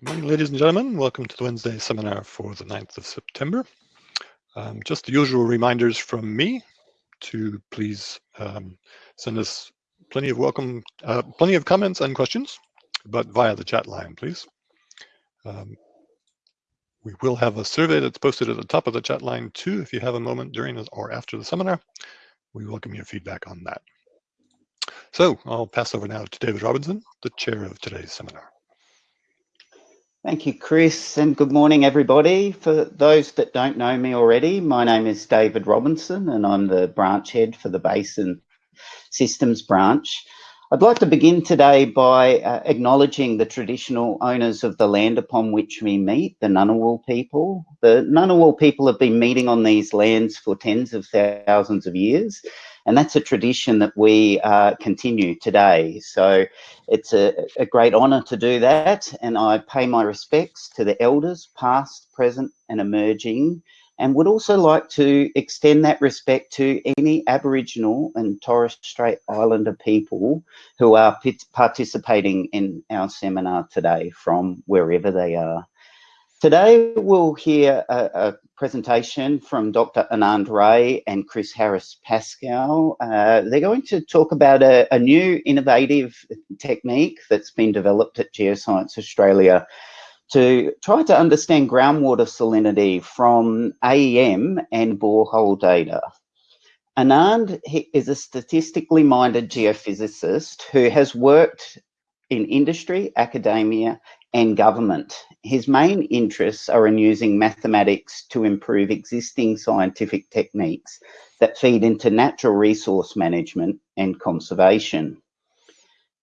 Good morning, ladies and gentlemen. Welcome to the Wednesday seminar for the 9th of September. Um, just the usual reminders from me to please um, send us plenty of welcome, uh, plenty of comments and questions, but via the chat line, please. Um, we will have a survey that's posted at the top of the chat line too, if you have a moment during or after the seminar. We welcome your feedback on that. So I'll pass over now to David Robinson, the chair of today's seminar. Thank you, Chris, and good morning, everybody. For those that don't know me already, my name is David Robinson, and I'm the branch head for the Basin Systems branch. I'd like to begin today by uh, acknowledging the traditional owners of the land upon which we meet, the Ngunnawal people. The Ngunnawal people have been meeting on these lands for tens of thousands of years, and that's a tradition that we uh, continue today. So it's a, a great honour to do that. And I pay my respects to the elders, past, present, and emerging, and would also like to extend that respect to any Aboriginal and Torres Strait Islander people who are participating in our seminar today from wherever they are. Today we'll hear a, a, presentation from Dr. Anand Ray and Chris Harris Pascal. Uh, they're going to talk about a, a, new innovative technique that's been developed at Geoscience Australia to try to understand groundwater salinity from AEM and borehole data. Anand is a statistically minded geophysicist who has worked in industry, academia, and government. His main interests are in using mathematics to improve existing scientific techniques that feed into natural resource management and conservation.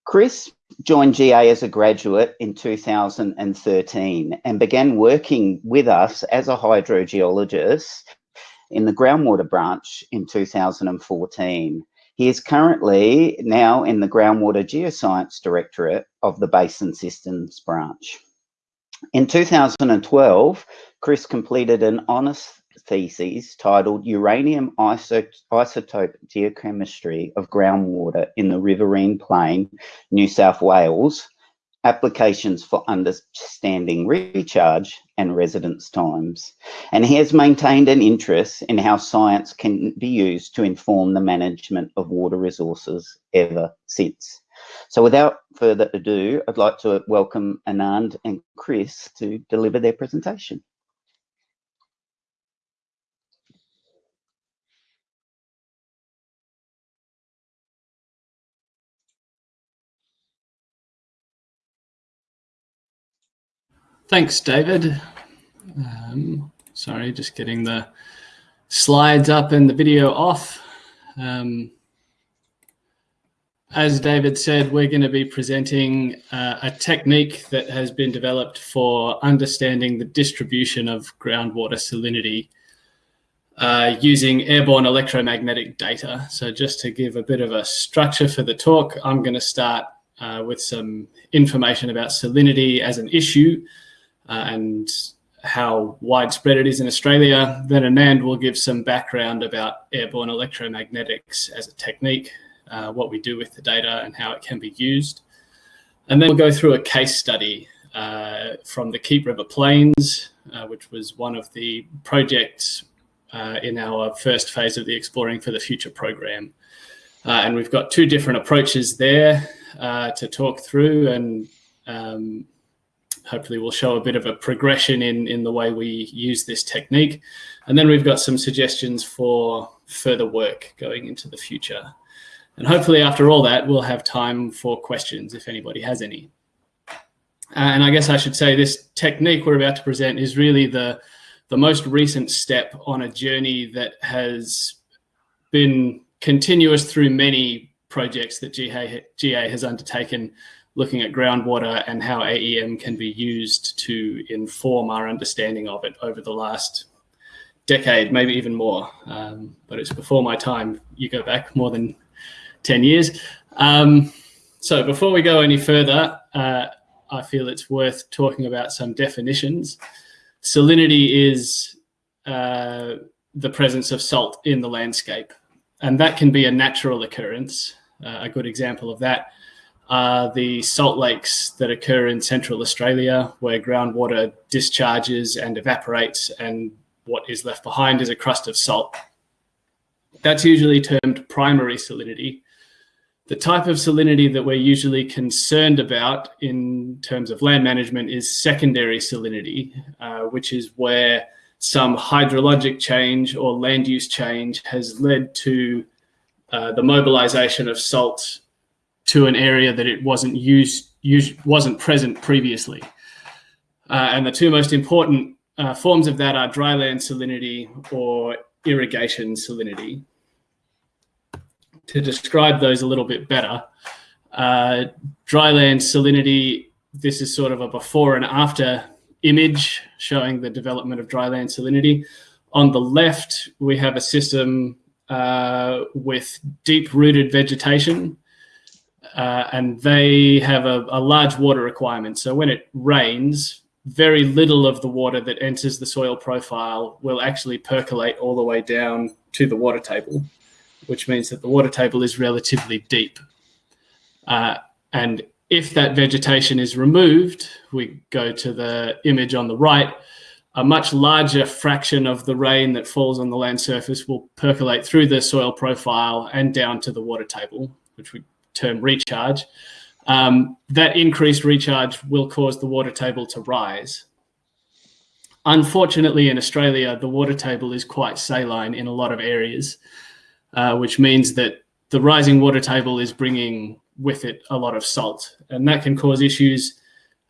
Chris joined GA as a graduate in 2013 and began working with us as a hydrogeologist in the groundwater branch in 2014. He is currently now in the Groundwater Geoscience Directorate of the Basin Systems branch. In 2012, Chris completed an honours thesis titled Uranium Isotope Geochemistry of Groundwater in the Riverine Plain, New South Wales, applications for understanding recharge and residence times. And he has maintained an interest in how science can be used to inform the management of water resources ever since. So without further ado, I'd like to welcome Anand and Chris to deliver their presentation. Thanks, David. Um, sorry, just getting the slides up and the video off. Um, as David said, we're going to be presenting uh, a technique that has been developed for understanding the distribution of groundwater salinity uh, using airborne electromagnetic data. So just to give a bit of a structure for the talk, I'm going to start uh, with some information about salinity as an issue uh, and how widespread it is in Australia. Then Anand will give some background about airborne electromagnetics as a technique, uh, what we do with the data and how it can be used. And then we'll go through a case study uh, from the Keep River Plains, uh, which was one of the projects uh, in our first phase of the Exploring for the Future program. Uh, and we've got two different approaches there to talk through and um, hopefully we'll show a bit of a progression in, in the way we use this technique. And then we've got some suggestions for further work going into the future. And hopefully after all that, we'll have time for questions if anybody has any. Uh, and I guess I should say this technique we're about to present is really the, the most recent step on a journey that has been continuous through many projects that GA, GA has undertaken looking at groundwater and how AEM can be used to inform our understanding of it over the last decade, maybe even more. Um, but it's before my time. You go back more than 10 years. Um, so before we go any further, uh, I feel it's worth talking about some definitions. Salinity is uh, the presence of salt in the landscape, and that can be a natural occurrence. Uh, a good example of that are the salt lakes that occur in central Australia, where groundwater discharges and evaporates, and what is left behind is a crust of salt. That's usually termed primary salinity. The type of salinity that we're usually concerned about in terms of land management is secondary salinity, uh, which is where some hydrologic change or land use change has led to uh, the mobilization of salt to an area that it wasn't used, wasn't present previously. Uh, and the two most important uh, forms of that are dryland salinity or irrigation salinity. To describe those a little bit better, uh, dryland salinity, this is sort of a before and after image showing the development of dryland salinity. On the left, we have a system uh, with deep rooted vegetation uh, and they have a, a, large water requirement. So when it rains, very little of the water that enters the soil profile will actually percolate all the way down to the water table, which means that the water table is relatively deep. Uh, and if that vegetation is removed, we go to the image on the right, a much larger fraction of the rain that falls on the land surface will percolate through the soil profile and down to the water table, which we term recharge. Um, that increased recharge will cause the water table to rise. Unfortunately, in Australia, the water table is quite saline in a lot of areas, uh, which means that the rising water table is bringing with it a lot of salt. And that can cause issues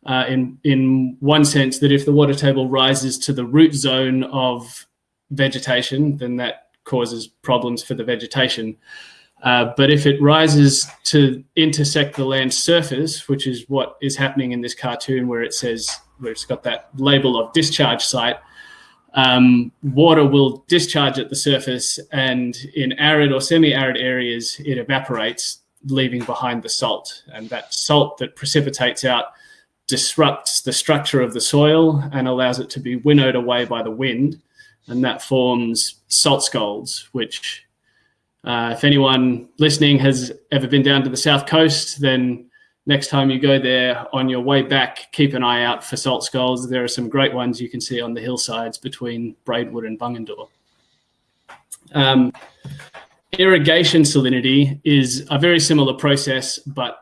uh, in, in one sense that if the water table rises to the root zone of vegetation, then that causes problems for the vegetation. Uh, but if it rises to intersect the land surface, which is what is happening in this cartoon where it says, where it's got that label of discharge site, um, water will discharge at the surface and in arid or semi-arid areas, it evaporates, leaving behind the salt. And that salt that precipitates out disrupts the structure of the soil and allows it to be winnowed away by the wind. And that forms salt scalds, which uh, if anyone listening has ever been down to the south coast, then next time you go there on your way back, keep an eye out for salt scalds. There are some great ones you can see on the hillsides between Braidwood and Bungendore. Um, irrigation salinity is a very similar process, but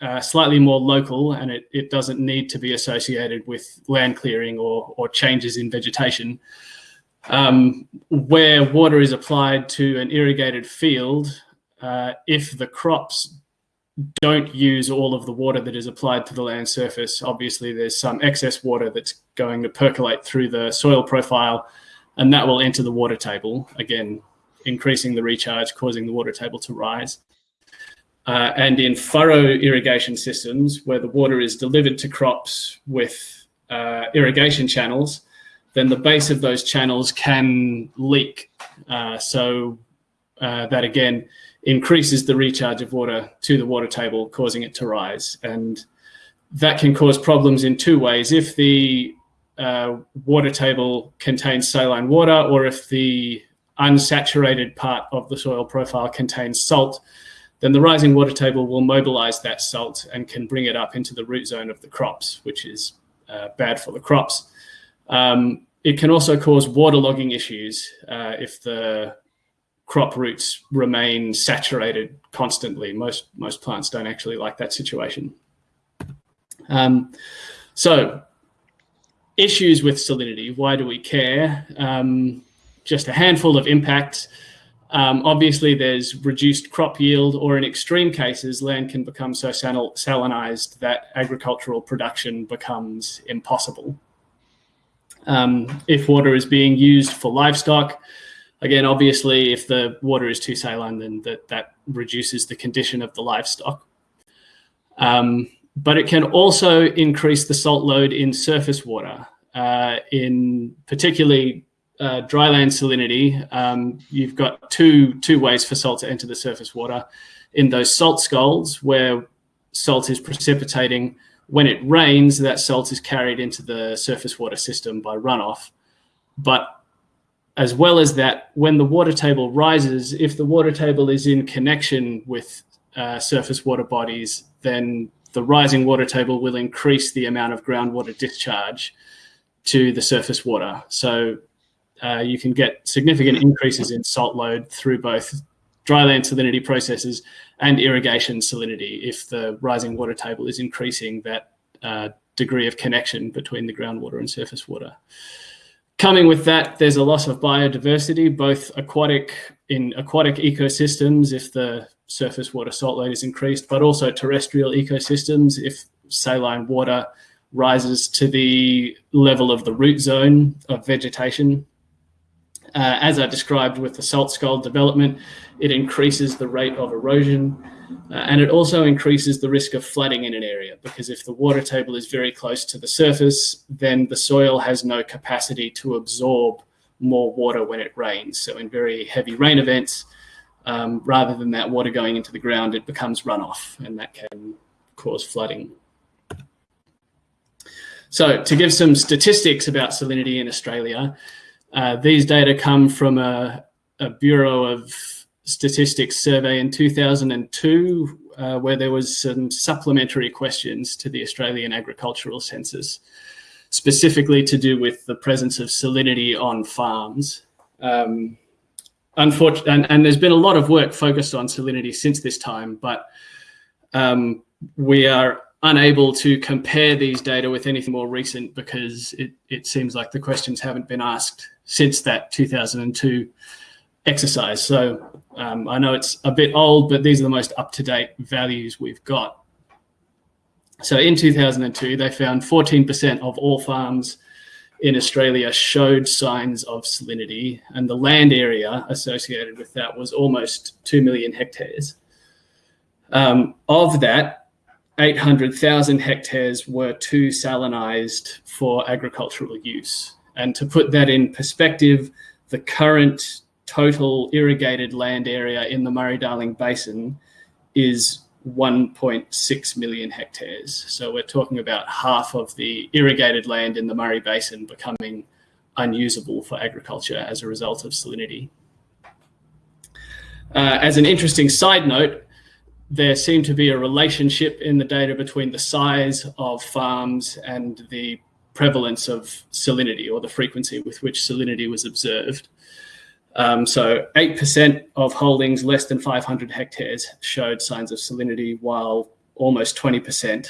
uh, slightly more local, and it, it doesn't need to be associated with land clearing or, or changes in vegetation um, where water is applied to an irrigated field, uh, if the crops don't use all of the water that is applied to the land surface, obviously there's some excess water that's going to percolate through the soil profile and that will enter the water table, again, increasing the recharge, causing the water table to rise. Uh, and in furrow irrigation systems, where the water is delivered to crops with uh, irrigation channels, then the base of those channels can leak. Uh, so uh, that again increases the recharge of water to the water table, causing it to rise. And that can cause problems in two ways. If the uh, water table contains saline water or if the unsaturated part of the soil profile contains salt, then the rising water table will mobilize that salt and can bring it up into the root zone of the crops, which is uh, bad for the crops. Um, it can also cause waterlogging issues uh, if the crop roots remain saturated constantly. Most, most plants don't actually like that situation. Um, so issues with salinity, why do we care? Um, just a handful of impacts. Um, obviously, there's reduced crop yield, or in extreme cases, land can become so salinized that agricultural production becomes impossible um, if water is being used for livestock. Again, obviously, if the water is too saline, then that, that reduces the condition of the livestock. Um, but it can also increase the salt load in surface water. Uh, in particularly uh, dryland salinity, um, you've got two, two ways for salt to enter the surface water. In those salt scalds, where salt is precipitating when it rains, that salt is carried into the surface water system by runoff. But as well as that, when the water table rises, if the water table is in connection with uh, surface water bodies, then the rising water table will increase the amount of groundwater discharge to the surface water. So uh, you can get significant increases in salt load through both dryland salinity processes and irrigation salinity if the rising water table is increasing that uh, degree of connection between the groundwater and surface water. Coming with that, there's a loss of biodiversity, both aquatic in aquatic ecosystems if the surface water salt load is increased, but also terrestrial ecosystems if saline water rises to the level of the root zone of vegetation. Uh, as I described with the salt scald development, it increases the rate of erosion uh, and it also increases the risk of flooding in an area because if the water table is very close to the surface, then the soil has no capacity to absorb more water when it rains. So in very heavy rain events, um, rather than that water going into the ground, it becomes runoff and that can cause flooding. So to give some statistics about salinity in Australia, uh, these data come from a, a, Bureau of Statistics survey in 2002, uh, where there was some supplementary questions to the Australian Agricultural Census, specifically to do with the presence of salinity on farms. Um, unfortunately, and, and, there's been a lot of work focused on salinity since this time, but um, we are unable to compare these data with anything more recent because it, it seems like the questions haven't been asked since that 2002 exercise. So um, I know it's a bit old, but these are the most up-to-date values we've got. So in 2002, they found 14% of all farms in Australia showed signs of salinity, and the land area associated with that was almost 2 million hectares. Um, of that, 800,000 hectares were too salinized for agricultural use. And to put that in perspective, the current total irrigated land area in the Murray-Darling Basin is 1.6 million hectares. So we're talking about half of the irrigated land in the Murray Basin becoming unusable for agriculture as a result of salinity. Uh, as an interesting side note, there seemed to be a relationship in the data between the size of farms and the prevalence of salinity or the frequency with which salinity was observed. Um, so 8% of holdings less than 500 hectares showed signs of salinity, while almost 20%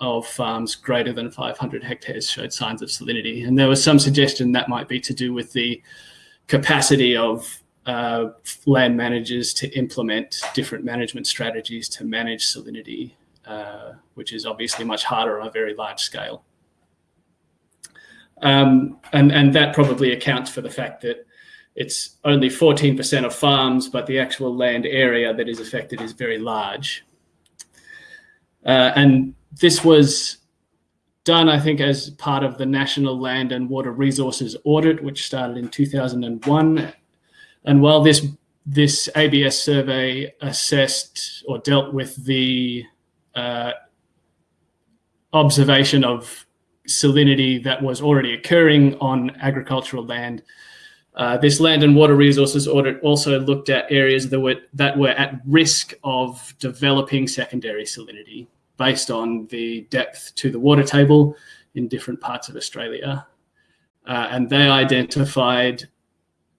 of farms greater than 500 hectares showed signs of salinity. And there was some suggestion that might be to do with the capacity of uh, land managers to implement different management strategies to manage salinity, uh, which is obviously much harder on a very large scale. Um, and, and that probably accounts for the fact that it's only 14% of farms, but the actual land area that is affected is very large. Uh, and this was done, I think, as part of the National Land and Water Resources Audit, which started in 2001 and while this this ABS survey assessed or dealt with the uh, observation of salinity that was already occurring on agricultural land. Uh, this land and water resources audit also looked at areas that were, that were at risk of developing secondary salinity based on the depth to the water table in different parts of Australia. Uh, and they identified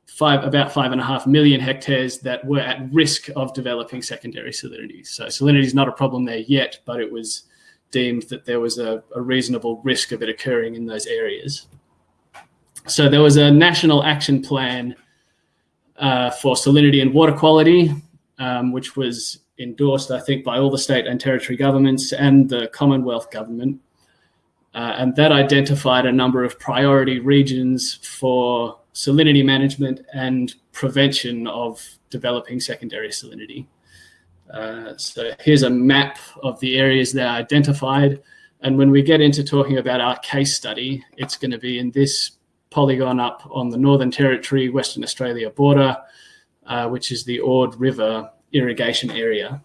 five, about five and a half million hectares that were at risk of developing secondary salinity. So salinity is not a problem there yet, but it was deemed that there was a, a reasonable risk of it occurring in those areas. So there was a national action plan uh, for salinity and water quality, um, which was endorsed, I think, by all the state and territory governments and the Commonwealth government. Uh, and that identified a number of priority regions for salinity management and prevention of developing secondary salinity. Uh, so here's a map of the areas that are identified. And when we get into talking about our case study, it's going to be in this polygon up on the Northern Territory, Western Australia border, uh, which is the Ord River irrigation area.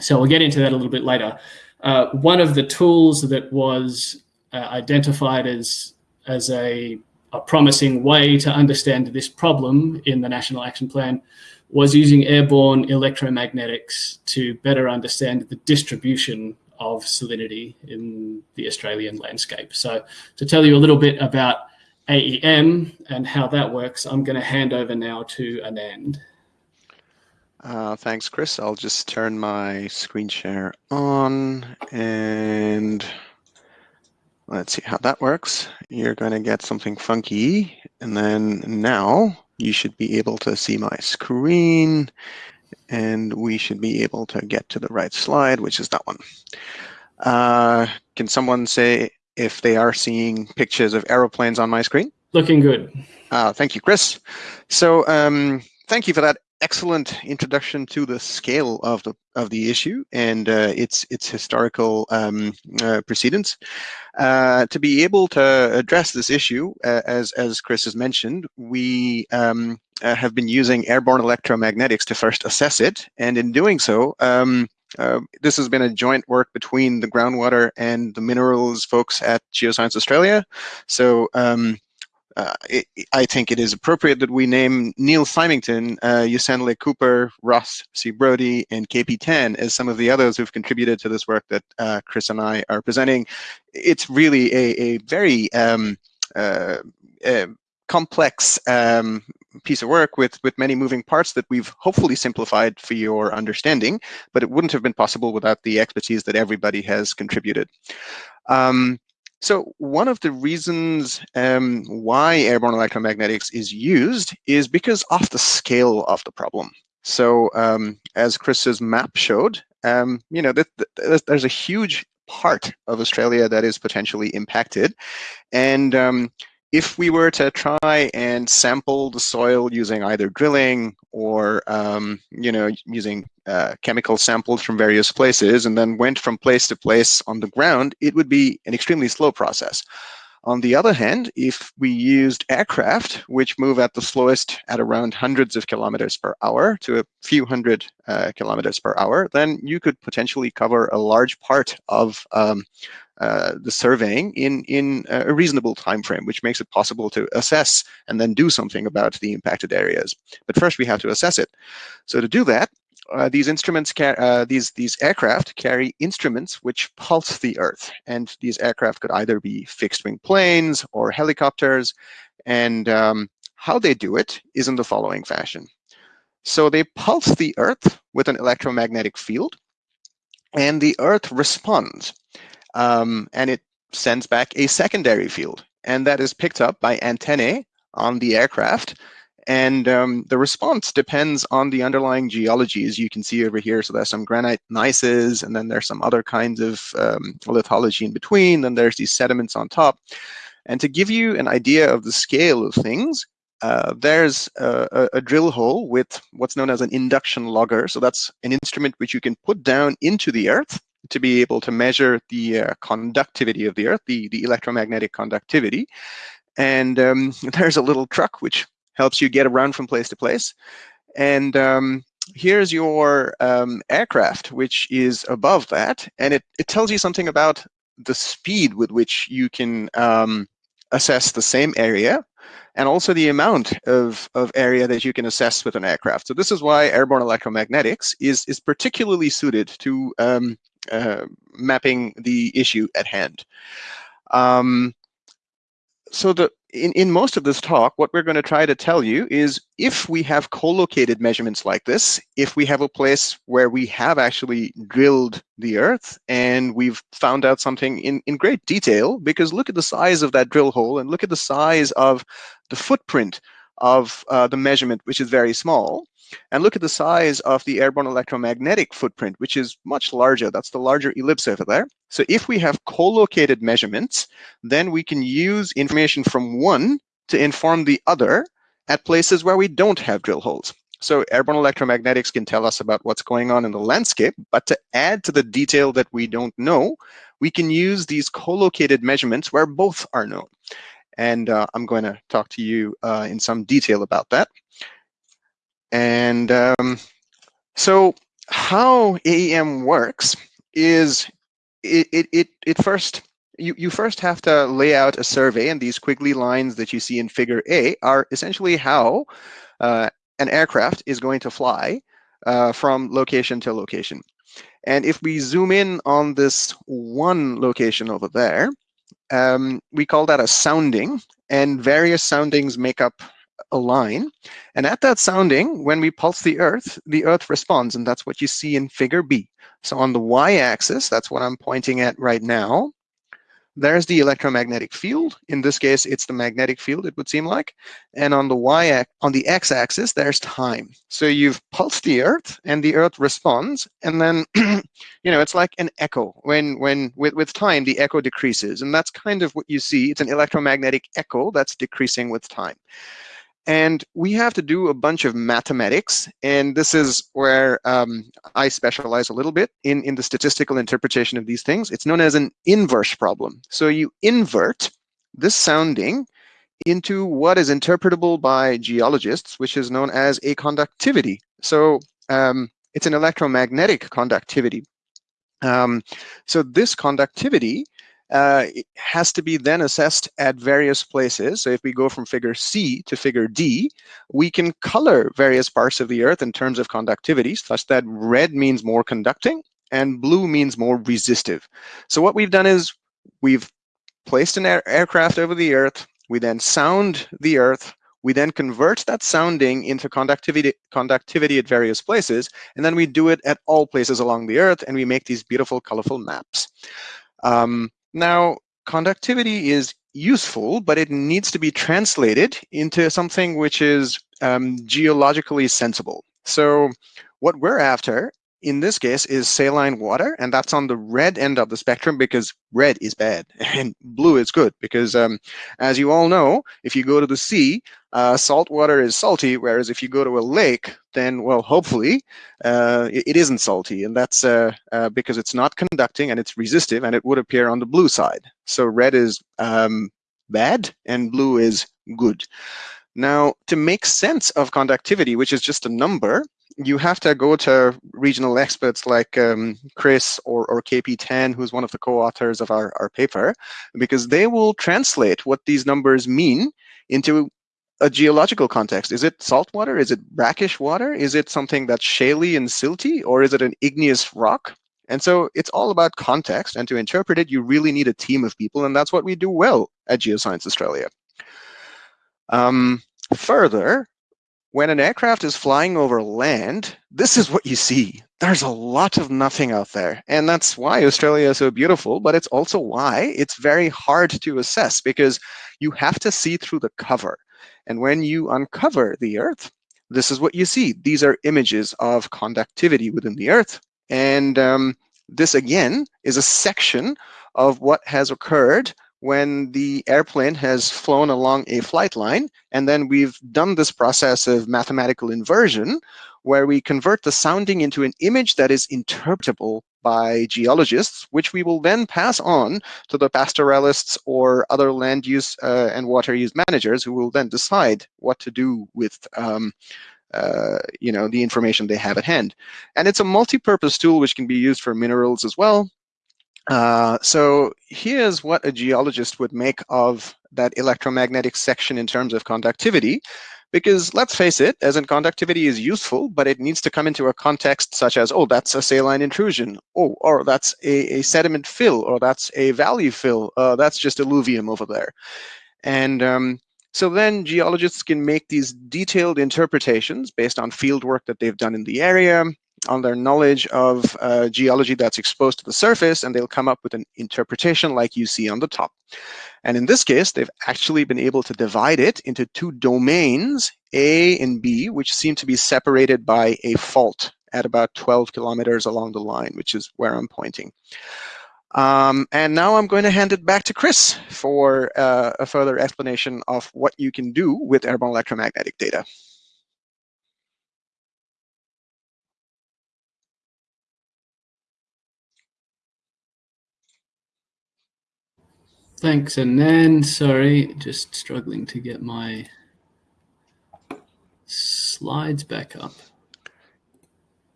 So we'll get into that a little bit later. Uh, one of the tools that was uh, identified as, as a a promising way to understand this problem in the National Action Plan was using airborne electromagnetics to better understand the distribution of salinity in the Australian landscape. So to tell you a little bit about AEM and how that works, I'm going to hand over now to Anand. Uh, thanks, Chris. I'll just turn my screen share on and let's see how that works. You're going to get something funky and then now you should be able to see my screen and we should be able to get to the right slide, which is that one. Uh, can someone say if they are seeing pictures of aeroplanes on my screen? Looking good. Uh, thank you, Chris. So um, thank you for that excellent introduction to the scale of the of the issue and uh, its its historical um, uh, precedents. Uh, to be able to address this issue, uh, as as Chris has mentioned, we um, uh, have been using airborne electromagnetics to first assess it, and in doing so. Um, uh, this has been a joint work between the groundwater and the minerals folks at Geoscience Australia. So um, uh, it, I think it is appropriate that we name Neil Symington, uh, Yusen Ley-Cooper, Ross C. Brodie, and KP Tan as some of the others who've contributed to this work that uh, Chris and I are presenting. It's really a, a very um, uh, complex um, piece of work with, with many moving parts that we've hopefully simplified for your understanding, but it wouldn't have been possible without the expertise that everybody has contributed. Um, so one of the reasons um, why airborne electromagnetics is used is because of the scale of the problem. So um, as Chris's map showed, um, you know, th th there's a huge part of Australia that is potentially impacted. And um, if we were to try and sample the soil using either drilling or um, you know using uh, chemical samples from various places and then went from place to place on the ground, it would be an extremely slow process. On the other hand, if we used aircraft, which move at the slowest at around hundreds of kilometers per hour to a few hundred uh, kilometers per hour, then you could potentially cover a large part of um, uh, the surveying in, in a reasonable time frame, which makes it possible to assess and then do something about the impacted areas. But first we have to assess it. So to do that, uh, these instruments, uh, these these aircraft carry instruments which pulse the Earth, and these aircraft could either be fixed-wing planes or helicopters. And um, how they do it is in the following fashion. So they pulse the Earth with an electromagnetic field, and the Earth responds, um, and it sends back a secondary field, and that is picked up by antennae on the aircraft and um, the response depends on the underlying geology, as you can see over here. So there's some granite gneisses, and then there's some other kinds of um, lithology in between. Then there's these sediments on top. And to give you an idea of the scale of things, uh, there's a, a, drill hole with what's known as an induction logger. So that's an instrument which you can put down into the earth to be able to measure the uh, conductivity of the earth, the, the electromagnetic conductivity. And um, there's a little truck which helps you get around from place to place. And um, here's your um, aircraft, which is above that. And it, it tells you something about the speed with which you can um, assess the same area and also the amount of, of area that you can assess with an aircraft. So this is why airborne electromagnetics is, is particularly suited to um, uh, mapping the issue at hand. Um, so the in, in most of this talk, what we're going to try to tell you is if we have co-located measurements like this, if we have a place where we have actually drilled the earth and we've found out something in, in great detail, because look at the size of that drill hole and look at the size of the footprint of uh, the measurement, which is very small. And look at the size of the airborne electromagnetic footprint, which is much larger. That's the larger ellipse over there. So if we have co-located measurements, then we can use information from one to inform the other at places where we don't have drill holes. So airborne electromagnetics can tell us about what's going on in the landscape, but to add to the detail that we don't know, we can use these co-located measurements where both are known. And uh, I'm going to talk to you uh, in some detail about that. And um, so how AEM works is it, it, it, it first, you, you first have to lay out a survey and these squiggly lines that you see in figure A are essentially how uh, an aircraft is going to fly uh, from location to location. And if we zoom in on this one location over there, um, we call that a sounding, and various soundings make up a line. And at that sounding, when we pulse the Earth, the Earth responds, and that's what you see in figure B. So on the y-axis, that's what I'm pointing at right now, there's the electromagnetic field. In this case, it's the magnetic field, it would seem like. And on the y on the x-axis, there's time. So you've pulsed the Earth, and the Earth responds, and then you know it's like an echo. When when with with time, the echo decreases, and that's kind of what you see. It's an electromagnetic echo that's decreasing with time. And we have to do a bunch of mathematics. And this is where um, I specialize a little bit in, in the statistical interpretation of these things. It's known as an inverse problem. So you invert this sounding into what is interpretable by geologists, which is known as a conductivity. So um, it's an electromagnetic conductivity. Um, so this conductivity uh, has to be then assessed at various places. So if we go from figure C to figure D, we can color various parts of the Earth in terms of conductivity, such that red means more conducting and blue means more resistive. So what we've done is we've placed an air aircraft over the Earth, we then sound the Earth, we then convert that sounding into conductivity, conductivity at various places, and then we do it at all places along the Earth, and we make these beautiful, colorful maps. Um, now, conductivity is useful, but it needs to be translated into something which is um, geologically sensible. So what we're after in this case is saline water, and that's on the red end of the spectrum because red is bad and blue is good because, um, as you all know, if you go to the sea, uh, salt water is salty, whereas if you go to a lake, then, well, hopefully, uh, it, isn't salty, and that's uh, uh, because it's not conducting and it's resistive, and it would appear on the blue side. So red is um, bad and blue is good. Now, to make sense of conductivity, which is just a number, you have to go to regional experts like um, Chris or, or KP Tan, who's one of the co-authors of our, our paper, because they will translate what these numbers mean into a geological context. Is it salt water? Is it brackish water? Is it something that's shaly and silty? Or is it an igneous rock? And so it's all about context. And to interpret it, you really need a team of people. And that's what we do well at Geoscience Australia. Um, further, when an aircraft is flying over land, this is what you see. There's a lot of nothing out there. And that's why Australia is so beautiful, but it's also why it's very hard to assess because you have to see through the cover. And when you uncover the Earth, this is what you see. These are images of conductivity within the Earth. And um, this, again, is a section of what has occurred when the airplane has flown along a flight line, and then we've done this process of mathematical inversion, where we convert the sounding into an image that is interpretable by geologists, which we will then pass on to the pastoralists or other land use uh, and water use managers who will then decide what to do with um, uh, you know, the information they have at hand. And it's a multi-purpose tool which can be used for minerals as well, uh, so here's what a geologist would make of that electromagnetic section in terms of conductivity. Because let's face it, as in conductivity is useful, but it needs to come into a context such as, oh, that's a saline intrusion, oh, or that's a, a sediment fill, or that's a valley fill, uh, that's just alluvium over there. And um, so then geologists can make these detailed interpretations based on field work that they've done in the area, on their knowledge of uh, geology that's exposed to the surface, and they'll come up with an interpretation like you see on the top. And in this case, they've actually been able to divide it into two domains, A and B, which seem to be separated by a fault at about 12 kilometers along the line, which is where I'm pointing. Um, and now I'm going to hand it back to Chris for uh, a further explanation of what you can do with airborne electromagnetic data. Thanks, and then, sorry, just struggling to get my slides back up.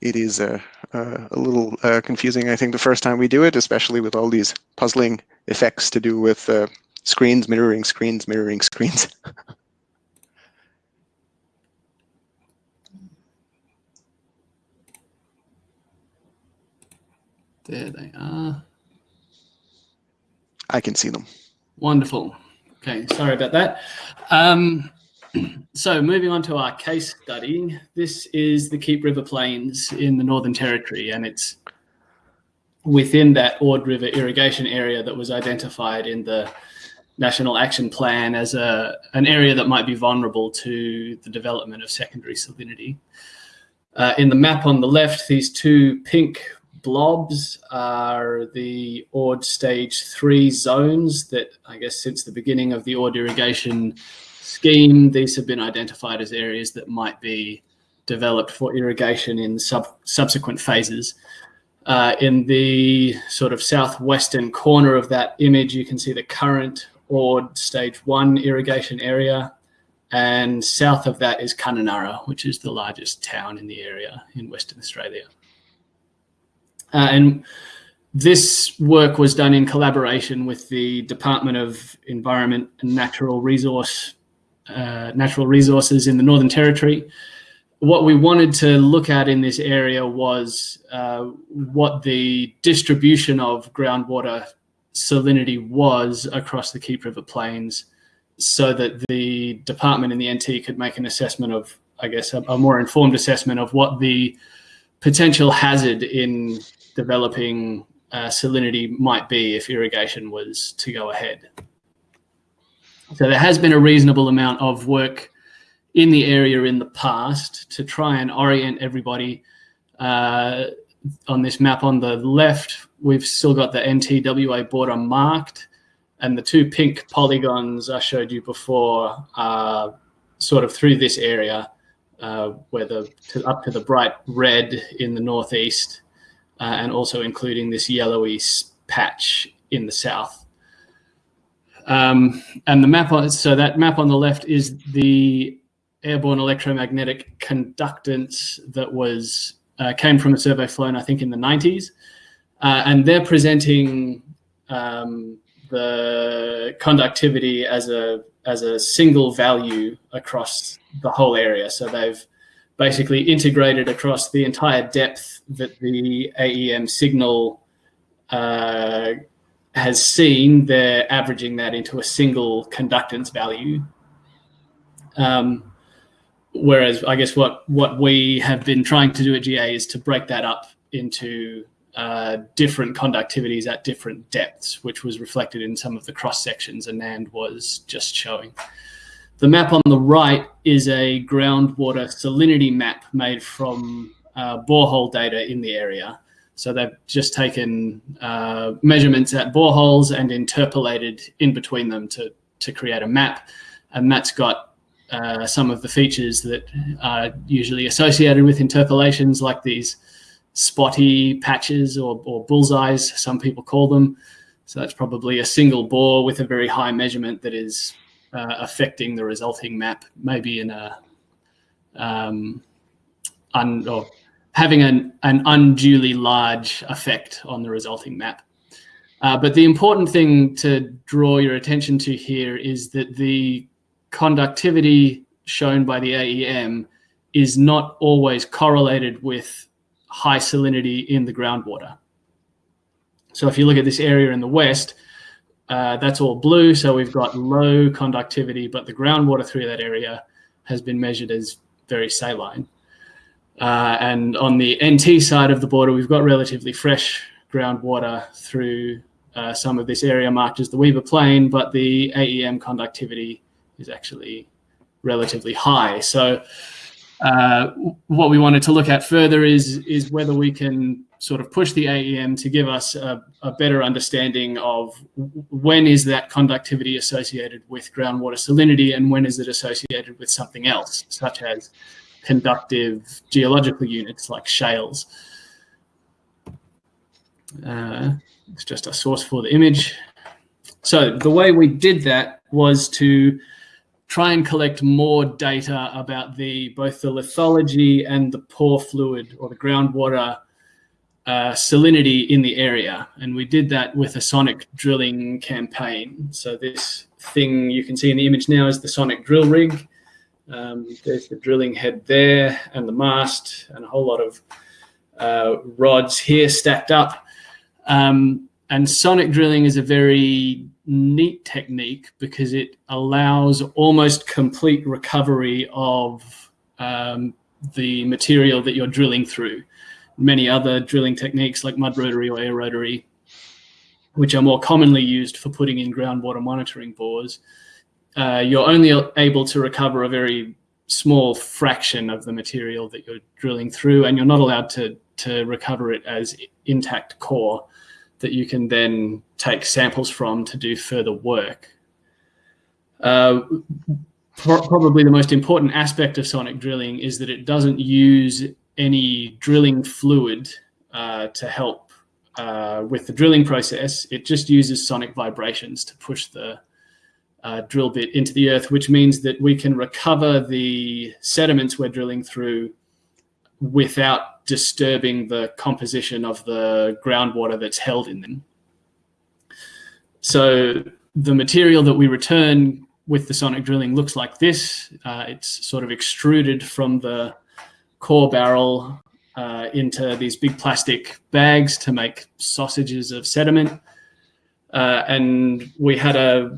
It is a, a, a little uh, confusing, I think, the first time we do it, especially with all these puzzling effects to do with uh, screens, mirroring screens, mirroring screens. there they are. I can see them. Wonderful. Okay, sorry about that. Um, so moving on to our case study, this is the Keep River Plains in the Northern Territory, and it's within that Ord River irrigation area that was identified in the National Action Plan as a, an area that might be vulnerable to the development of secondary salinity. Uh, in the map on the left, these two pink blobs are the Ord stage three zones that I guess since the beginning of the Ord irrigation scheme, these have been identified as areas that might be developed for irrigation in sub subsequent phases. Uh, in the sort of southwestern corner of that image, you can see the current Ord stage one irrigation area. And south of that is Kununurra, which is the largest town in the area in Western Australia. Uh, and this work was done in collaboration with the Department of Environment and Natural Resource uh, Natural Resources in the Northern Territory. What we wanted to look at in this area was uh, what the distribution of groundwater salinity was across the Keep River Plains so that the department in the NT could make an assessment of, I guess, a, a more informed assessment of what the potential hazard in developing uh, salinity might be if irrigation was to go ahead. So there has been a reasonable amount of work in the area in the past to try and orient everybody uh, on this map on the left we've still got the NTWA border marked and the two pink polygons I showed you before are sort of through this area uh, where the to, up to the bright red in the northeast uh, and also including this yellowy patch in the south. Um, and the map on, so that map on the left is the airborne electromagnetic conductance that was uh, came from a survey flown I think in the 90s uh, and they're presenting um, the conductivity as a as a single value across the whole area. So they've basically integrated across the entire depth that the AEM signal uh, has seen. They're averaging that into a single conductance value. Um, whereas I guess what what we have been trying to do at GA is to break that up into uh, different conductivities at different depths, which was reflected in some of the cross sections Anand was just showing. The map on the right is a groundwater salinity map made from uh, borehole data in the area. So they've just taken uh, measurements at boreholes and interpolated in between them to, to create a map. And that's got uh, some of the features that are usually associated with interpolations like these spotty patches or, or bullseyes, some people call them. So that's probably a single bore with a very high measurement that is uh, affecting the resulting map, maybe in a um, un, or having an, an unduly large effect on the resulting map. Uh, but the important thing to draw your attention to here is that the conductivity shown by the AEM is not always correlated with high salinity in the groundwater. So if you look at this area in the west, uh, that's all blue. So we've got low conductivity, but the groundwater through that area has been measured as very saline. Uh, and on the NT side of the border, we've got relatively fresh groundwater through uh, some of this area marked as the Weaber Plain, but the AEM conductivity is actually relatively high. So uh, what we wanted to look at further is is whether we can sort of push the AEM to give us a, a, better understanding of when is that conductivity associated with groundwater salinity and when is it associated with something else, such as conductive geological units like shales. Uh, it's just a source for the image. So the way we did that was to try and collect more data about the both the lithology and the pore fluid or the groundwater uh, salinity in the area. And we did that with a sonic drilling campaign. So this thing you can see in the image now is the sonic drill rig. Um, there's the drilling head there and the mast and a whole lot of uh, rods here stacked up. Um, and sonic drilling is a very neat technique because it allows almost complete recovery of um, the material that you're drilling through. Many other drilling techniques like mud rotary or air rotary, which are more commonly used for putting in groundwater monitoring bores, uh, you're only able to recover a very small fraction of the material that you're drilling through, and you're not allowed to, to recover it as intact core that you can then take samples from to do further work. Uh, probably the most important aspect of sonic drilling is that it doesn't use any drilling fluid uh, to help uh, with the drilling process. It just uses sonic vibrations to push the uh, drill bit into the earth, which means that we can recover the sediments we're drilling through without disturbing the composition of the groundwater that's held in them. So the material that we return with the sonic drilling looks like this. Uh, it's sort of extruded from the core barrel uh, into these big plastic bags to make sausages of sediment. Uh, and we had a,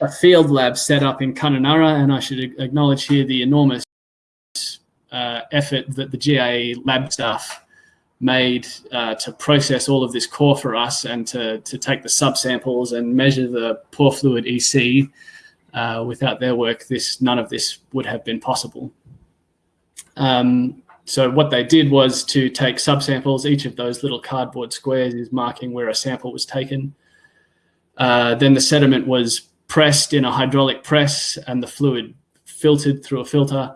a field lab set up in Kununurra, and I should acknowledge here the enormous uh, effort that the GA lab staff made uh, to process all of this core for us and to, to take the subsamples and measure the pore fluid EC. Uh, without their work, this none of this would have been possible. Um, so what they did was to take subsamples. Each of those little cardboard squares is marking where a sample was taken. Uh, then the sediment was pressed in a hydraulic press and the fluid filtered through a filter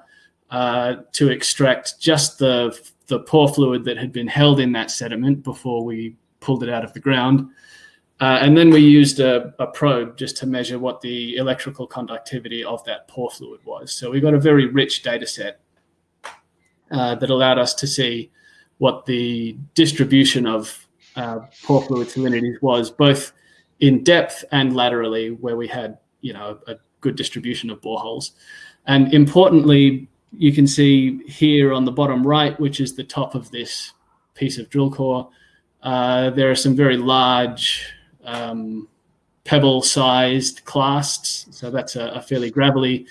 uh, to extract just the, the pore fluid that had been held in that sediment before we pulled it out of the ground. Uh, and then we used a, a, probe just to measure what the electrical conductivity of that pore fluid was. So we got a very rich data set uh, that allowed us to see what the distribution of uh, pore fluid salinities was, both in depth and laterally, where we had you know a good distribution of boreholes. And importantly, you can see here on the bottom right, which is the top of this piece of drill core, uh, there are some very large um, pebble-sized clasts. So that's a, a, fairly gravelly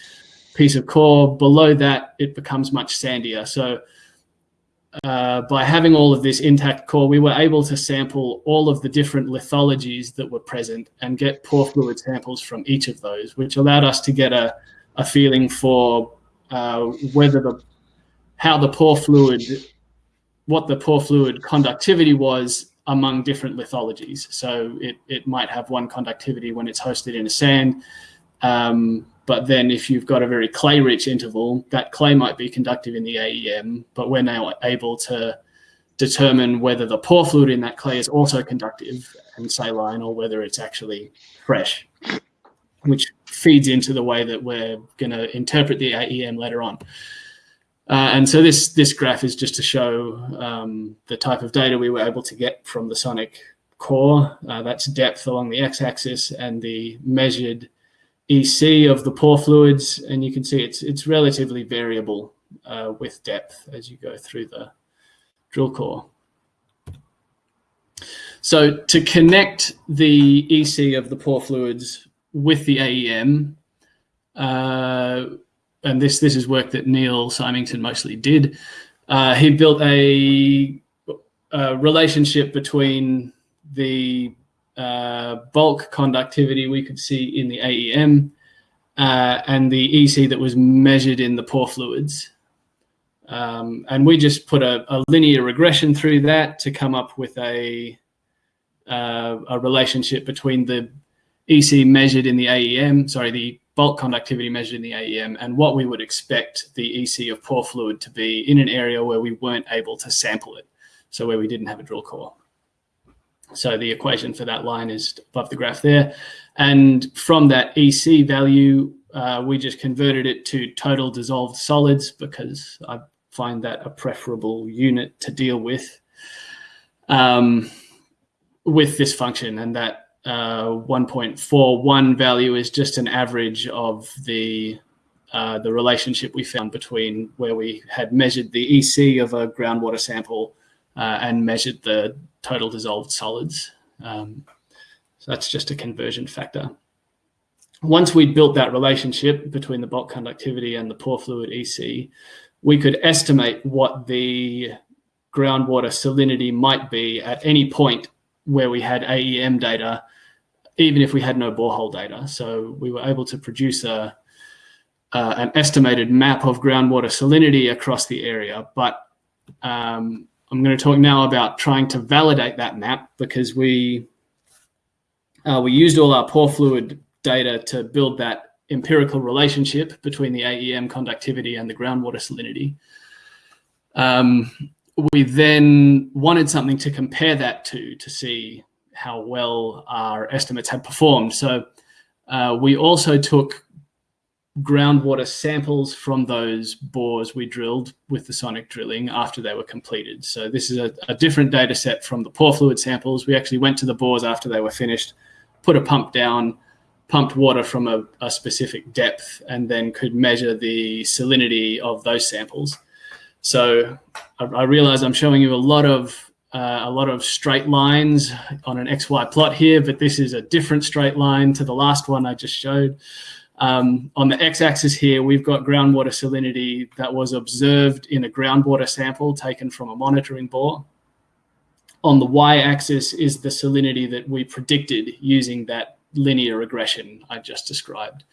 piece of core. Below that, it becomes much sandier. So uh, by having all of this intact core, we were able to sample all of the different lithologies that were present and get pore fluid samples from each of those, which allowed us to get a, a feeling for uh, whether the how the pore fluid, what the pore fluid conductivity was among different lithologies. So it, it might have one conductivity when it's hosted in a sand, um, but then if you've got a very clay-rich interval, that clay might be conductive in the AEM, but we're now able to determine whether the pore fluid in that clay is also conductive and saline or whether it's actually fresh which feeds into the way that we're going to interpret the AEM later on. Uh, and so this this graph is just to show um, the type of data we were able to get from the sonic core. Uh, that's depth along the x-axis and the measured EC of the pore fluids. And you can see it's it's relatively variable uh, with depth as you go through the drill core. So to connect the EC of the pore fluids with the AEM, uh, and this this is work that Neil Symington mostly did. Uh, he built a, a, relationship between the bulk conductivity we could see in the AEM uh, and the EC that was measured in the pore fluids. Um, and we just put a, a, linear regression through that to come up with a, uh, a relationship between the EC measured in the AEM, sorry, the bulk conductivity measured in the AEM, and what we would expect the EC of pore fluid to be in an area where we weren't able to sample it, so where we didn't have a drill core. So the equation for that line is above the graph there. And from that EC value, uh, we just converted it to total dissolved solids because I find that a preferable unit to deal with um, with this function. And that uh, 1.41 value is just an average of the uh, the relationship we found between where we had measured the EC of a groundwater sample uh, and measured the total dissolved solids. Um, so that's just a conversion factor. Once we'd built that relationship between the bulk conductivity and the pore fluid EC, we could estimate what the groundwater salinity might be at any point where we had AEM data, even if we had no borehole data. So we were able to produce a, uh, an estimated map of groundwater salinity across the area. But um, I'm going to talk now about trying to validate that map because we uh, we used all our pore fluid data to build that empirical relationship between the AEM conductivity and the groundwater salinity. Um, we then wanted something to compare that to, to see how well our estimates had performed. So uh, we also took groundwater samples from those bores we drilled with the sonic drilling after they were completed. So this is a, a different data set from the pore fluid samples. We actually went to the bores after they were finished, put a pump down, pumped water from a, a specific depth, and then could measure the salinity of those samples. So I, I realize I'm showing you a lot of uh, a lot of straight lines on an XY plot here, but this is a different straight line to the last one I just showed. Um, on the x-axis here, we've got groundwater salinity that was observed in a groundwater sample taken from a monitoring bore. On the y-axis is the salinity that we predicted using that linear regression I just described.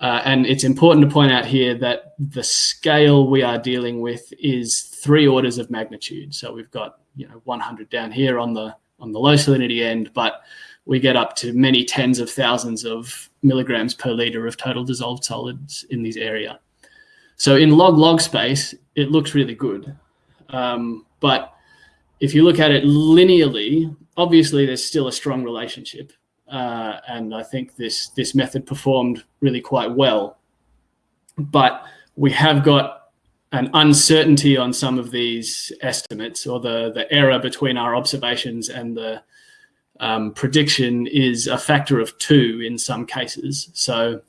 Uh, and it's important to point out here that the scale we are dealing with is three orders of magnitude. So we've got you know 100 down here on the on the low salinity end, but we get up to many tens of thousands of milligrams per liter of total dissolved solids in this area. So in log log space, it looks really good. Um, but if you look at it linearly, obviously there's still a strong relationship. Uh, and I think this this method performed really quite well. But we have got an uncertainty on some of these estimates, or the the error between our observations and the um, prediction is a factor of two in some cases. So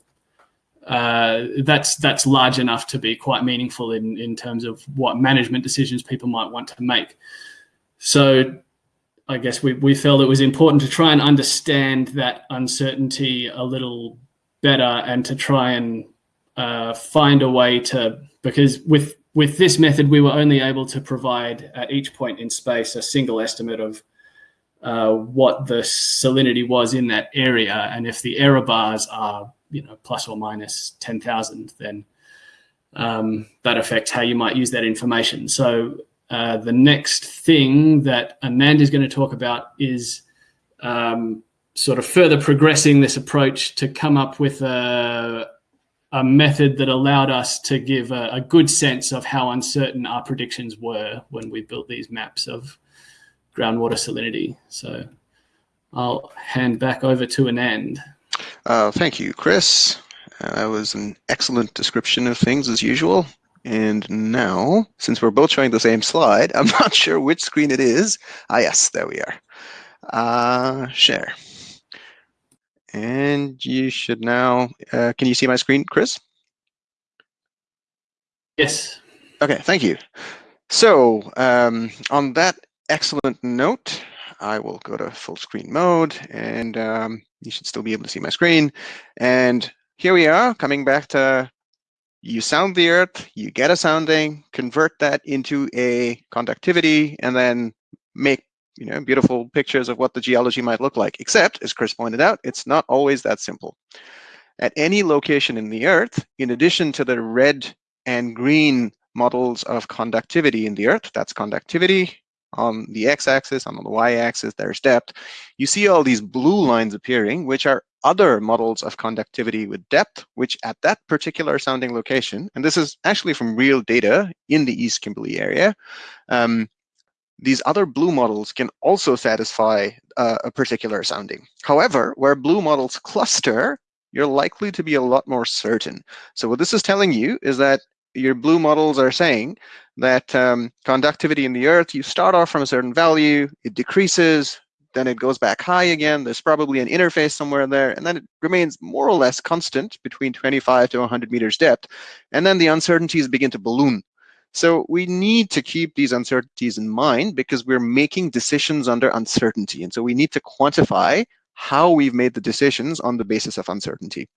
uh, that's that's large enough to be quite meaningful in in terms of what management decisions people might want to make. So I guess we, we felt it was important to try and understand that uncertainty a little better and to try and uh, find a way to, because with, with this method, we were only able to provide at each point in space a single estimate of uh, what the salinity was in that area. And if the error bars are, you know, plus or minus 10,000, then um, that affects how you might use that information. So uh, the next thing that Amanda is going to talk about is um, sort of further progressing this approach to come up with a, a method that allowed us to give a, a, good sense of how uncertain our predictions were when we built these maps of groundwater salinity. So I'll hand back over to Anand. Uh, thank you, Chris. Uh, that was an excellent description of things as usual. And now, since we're both showing the same slide, I'm not sure which screen it is. Ah, yes, there we are. Uh, share. And you should now, uh, can you see my screen, Chris? Yes. Okay, thank you. So um, on that excellent note, I will go to full screen mode and um, you should still be able to see my screen. And here we are coming back to you sound the earth, you get a sounding, convert that into a conductivity, and then make you know beautiful pictures of what the geology might look like. Except, as Chris pointed out, it's not always that simple. At any location in the earth, in addition to the red and green models of conductivity in the earth, that's conductivity, on the x-axis, and on the y-axis, there's depth. You see all these blue lines appearing, which are other models of conductivity with depth, which at that particular sounding location, and this is actually from real data in the East Kimberley area, um, these other blue models can also satisfy uh, a particular sounding. However, where blue models cluster, you're likely to be a lot more certain. So what this is telling you is that your blue models are saying that um, conductivity in the earth, you start off from a certain value, it decreases, then it goes back high again. There's probably an interface somewhere there, and then it remains more or less constant between 25 to 100 meters depth. And then the uncertainties begin to balloon. So we need to keep these uncertainties in mind because we're making decisions under uncertainty. And so we need to quantify how we've made the decisions on the basis of uncertainty.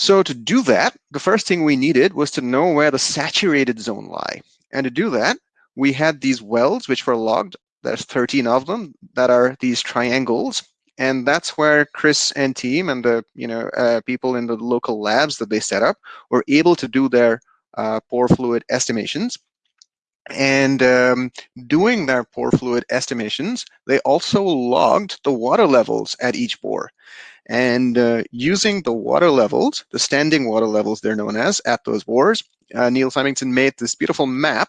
So to do that, the first thing we needed was to know where the saturated zone lie. And to do that, we had these wells which were logged. There's 13 of them that are these triangles. And that's where Chris and team and the you know uh, people in the local labs that they set up were able to do their uh, pore fluid estimations. And um, doing their pore fluid estimations, they also logged the water levels at each bore. And uh, using the water levels, the standing water levels they're known as, at those bores, uh, Neil Symington made this beautiful map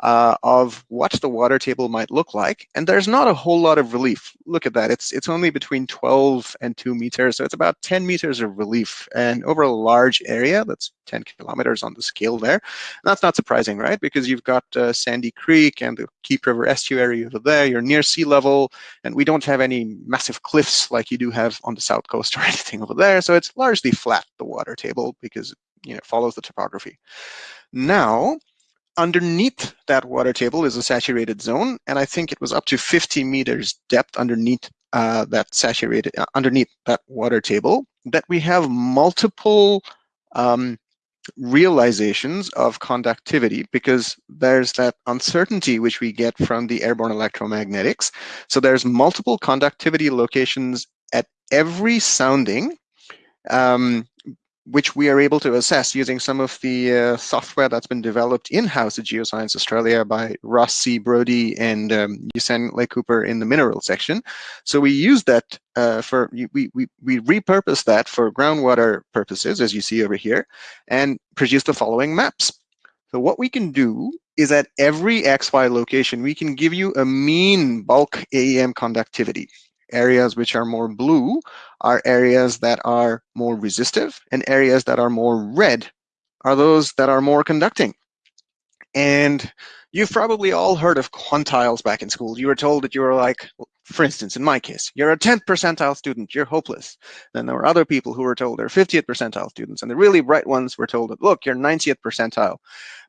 uh, of what the water table might look like. And there's not a whole lot of relief. Look at that. It's, it's only between 12 and 2 meters. So it's about 10 meters of relief. And over a large area, that's 10 kilometers on the scale there. And that's not surprising, right? Because you've got uh, Sandy Creek and the Keep River estuary over there. You're near sea level. And we don't have any massive cliffs like you do have on the south coast or anything over there. So it's largely flat, the water table, because you know, it follows the topography. Now, underneath that water table is a saturated zone, and I think it was up to 50 meters depth underneath uh, that saturated, uh, underneath that water table, that we have multiple um, realizations of conductivity because there's that uncertainty which we get from the airborne electromagnetics. So there's multiple conductivity locations at every sounding um, which we are able to assess using some of the uh, software that's been developed in-house at Geoscience Australia by Ross C. Brodie and um, Yusen Ley-Cooper in the mineral section. So we use that uh, for, we, we, we repurpose that for groundwater purposes, as you see over here, and produce the following maps. So what we can do is at every XY location, we can give you a mean bulk AEM conductivity areas which are more blue are areas that are more resistive, and areas that are more red are those that are more conducting. And you've probably all heard of quantiles back in school. You were told that you were like, for instance, in my case, you're a 10th percentile student, you're hopeless. Then there were other people who were told they're 50th percentile students, and the really bright ones were told that, look, you're 90th percentile.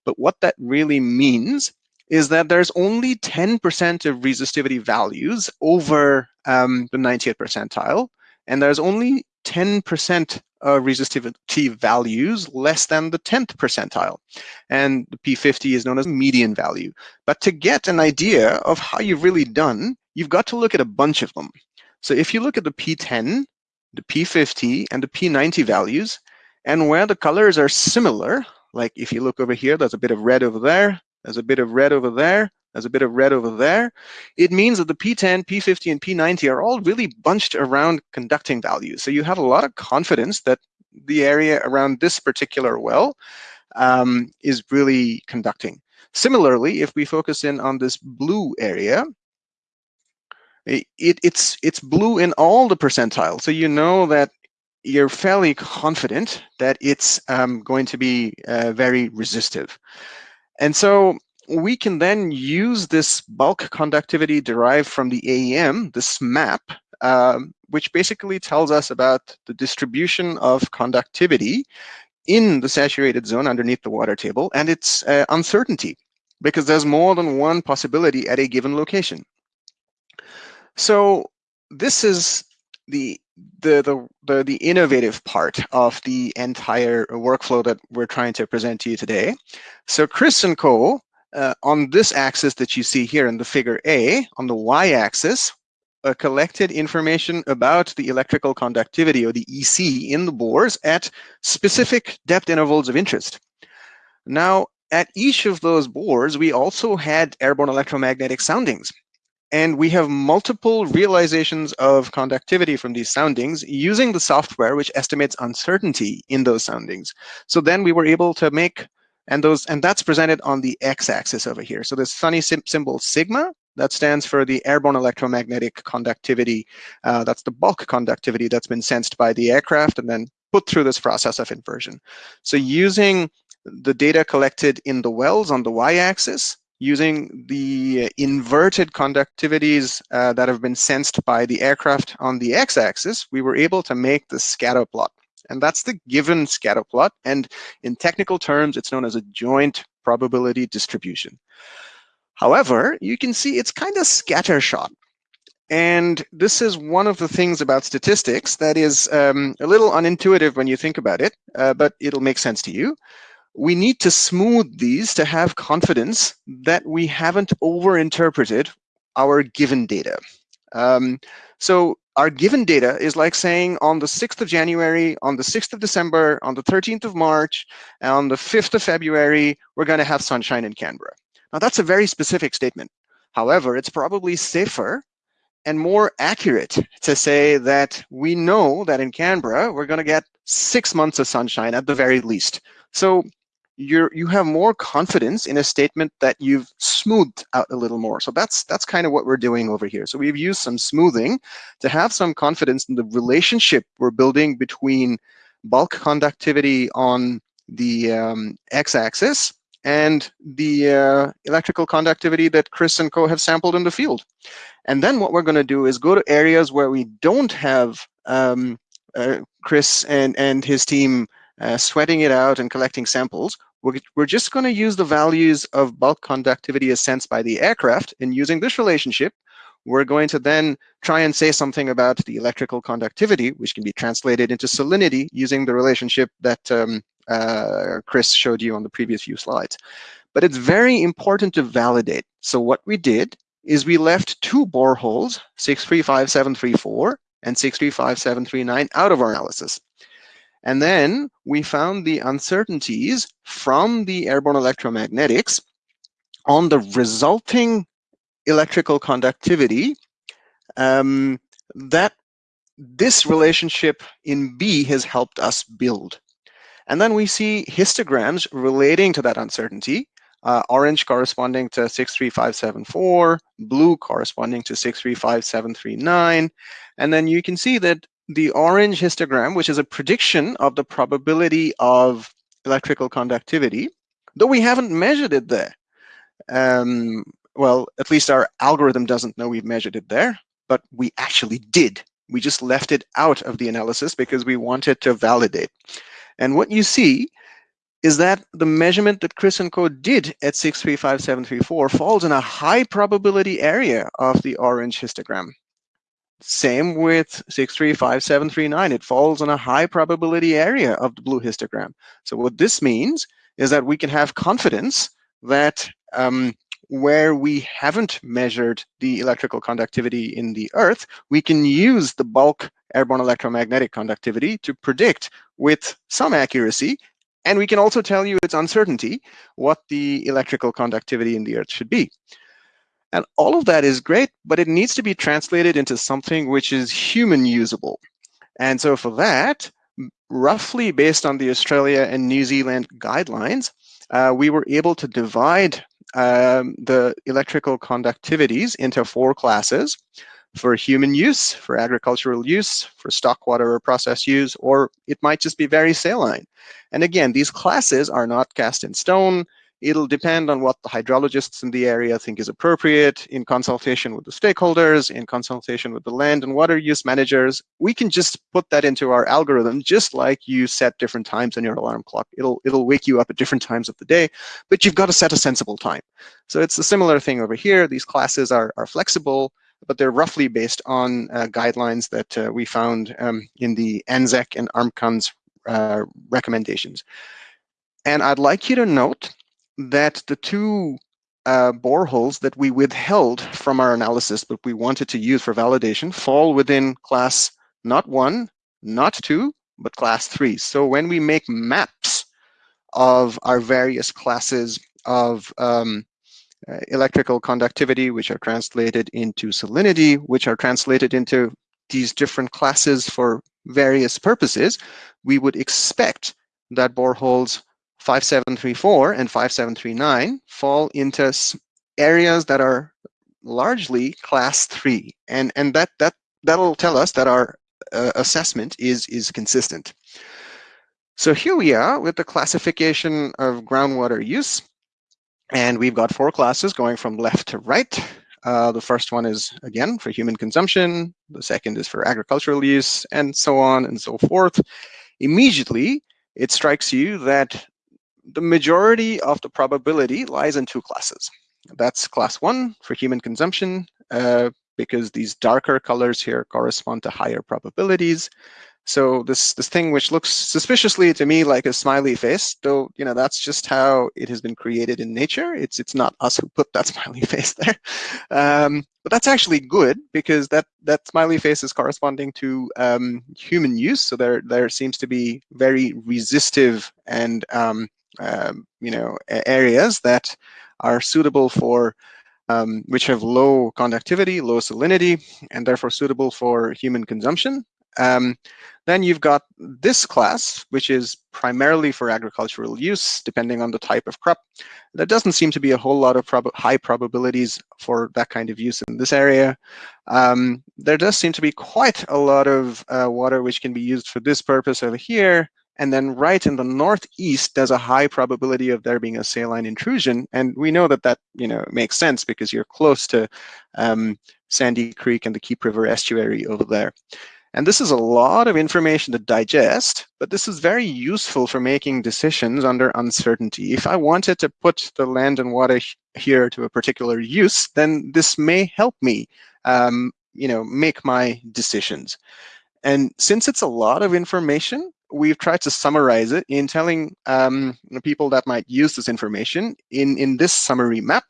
But what that really means is that there's only 10% of resistivity values over um, the 90th percentile, and there's only 10% of resistivity values less than the 10th percentile. And the P50 is known as median value. But to get an idea of how you've really done, you've got to look at a bunch of them. So if you look at the P10, the P50, and the P90 values, and where the colors are similar, like if you look over here, there's a bit of red over there, there's a bit of red over there, there's a bit of red over there. It means that the P10, P50, and P90 are all really bunched around conducting values. So you have a lot of confidence that the area around this particular well um, is really conducting. Similarly, if we focus in on this blue area, it, it's, it's blue in all the percentiles. So you know that you're fairly confident that it's um, going to be uh, very resistive. And so we can then use this bulk conductivity derived from the AEM, this map, um, which basically tells us about the distribution of conductivity in the saturated zone underneath the water table and its uh, uncertainty, because there's more than one possibility at a given location. So this is the the, the, the, innovative part of the entire workflow that we're trying to present to you today. So Chris and co uh, on this axis that you see here in the figure A, on the y-axis, uh, collected information about the electrical conductivity, or the EC, in the bores at specific depth intervals of interest. Now, at each of those bores, we also had airborne electromagnetic soundings. And we have multiple realizations of conductivity from these soundings using the software which estimates uncertainty in those soundings. So then we were able to make and those and that's presented on the x-axis over here. So this funny symbol sigma that stands for the airborne electromagnetic conductivity. Uh, that's the bulk conductivity that's been sensed by the aircraft and then put through this process of inversion. So using the data collected in the wells on the y-axis, using the inverted conductivities uh, that have been sensed by the aircraft on the x-axis, we were able to make the scatter plot. And that's the given scatter plot. And in technical terms, it's known as a joint probability distribution. However, you can see it's kind of scattershot. And this is one of the things about statistics that is um, a little unintuitive when you think about it, uh, but it'll make sense to you. We need to smooth these to have confidence that we haven't overinterpreted our given data. Um, so our given data is like saying on the 6th of January, on the 6th of December, on the 13th of March, and on the 5th of February, we're going to have sunshine in Canberra. Now, that's a very specific statement. However, it's probably safer and more accurate to say that we know that in Canberra, we're going to get six months of sunshine at the very least. So you're you have more confidence in a statement that you've smoothed out a little more. So that's that's kind of what we're doing over here. So we've used some smoothing to have some confidence in the relationship we're building between bulk conductivity on the um, x-axis and the uh, electrical conductivity that Chris and co have sampled in the field. And then what we're going to do is go to areas where we don't have um, uh, Chris and, and his team uh, sweating it out and collecting samples. We're, we're just going to use the values of bulk conductivity as sensed by the aircraft. And using this relationship, we're going to then try and say something about the electrical conductivity, which can be translated into salinity using the relationship that um, uh, Chris showed you on the previous few slides. But it's very important to validate. So what we did is we left two boreholes, 635734 and 635739, out of our analysis. And then we found the uncertainties from the airborne electromagnetics on the resulting electrical conductivity um, that this relationship in B has helped us build. And then we see histograms relating to that uncertainty, uh, orange corresponding to 63574, blue corresponding to 635739. And then you can see that the orange histogram, which is a prediction of the probability of electrical conductivity, though we haven't measured it there. Um, well, at least our algorithm doesn't know we've measured it there, but we actually did. We just left it out of the analysis because we wanted to validate. And what you see is that the measurement that Chris and Co did at 635734 falls in a high probability area of the orange histogram. Same with 635739, it falls in a high probability area of the blue histogram. So what this means is that we can have confidence that um, where we haven't measured the electrical conductivity in the Earth, we can use the bulk airborne electromagnetic conductivity to predict with some accuracy. And we can also tell you its uncertainty what the electrical conductivity in the Earth should be. And all of that is great, but it needs to be translated into something which is human usable. And so for that, roughly based on the Australia and New Zealand guidelines, uh, we were able to divide um, the electrical conductivities into four classes for human use, for agricultural use, for stock water or process use, or it might just be very saline. And again, these classes are not cast in stone. It'll depend on what the hydrologists in the area think is appropriate in consultation with the stakeholders, in consultation with the land and water use managers. We can just put that into our algorithm, just like you set different times on your alarm clock. It'll, it'll wake you up at different times of the day, but you've got to set a sensible time. So it's a similar thing over here. These classes are, are flexible but they're roughly based on uh, guidelines that uh, we found um, in the ANZECC and ARMCANZ uh, recommendations. And I'd like you to note that the two uh, boreholes that we withheld from our analysis, but we wanted to use for validation, fall within class not one, not two, but class three. So when we make maps of our various classes of um, uh, electrical conductivity, which are translated into salinity, which are translated into these different classes for various purposes, we would expect that boreholes 5734 and 5739 fall into areas that are largely class three. And, and that, that, that'll tell us that our uh, assessment is, is consistent. So here we are with the classification of groundwater use. And we've got four classes going from left to right. Uh, the first one is, again, for human consumption. The second is for agricultural use, and so on and so forth. immediately it strikes you that the majority of the probability lies in two classes. That's class one for human consumption, uh, because these darker colors here correspond to higher probabilities. So this this thing which looks suspiciously to me like a smiley face, though you know that's just how it has been created in nature. It's it's not us who put that smiley face there, um, but that's actually good because that that smiley face is corresponding to um, human use. So there there seems to be very resistive and um, um you know areas that are suitable for um, which have low conductivity, low salinity, and therefore suitable for human consumption. Um, then you've got this class, which is primarily for agricultural use, depending on the type of crop. There doesn't seem to be a whole lot of prob high probabilities for that kind of use in this area. Um, there does seem to be quite a lot of uh, water which can be used for this purpose over here. And then right in the northeast, there's a high probability of there being a saline intrusion. And we know that that you know makes sense because you're close to um, Sandy Creek and the Keep River estuary over there. And this is a lot of information to digest, but this is very useful for making decisions under uncertainty. If I wanted to put the land and water here to a particular use, then this may help me um, you know, make my decisions. And since it's a lot of information, we've tried to summarize it in telling um, people that might use this information in, in this summary map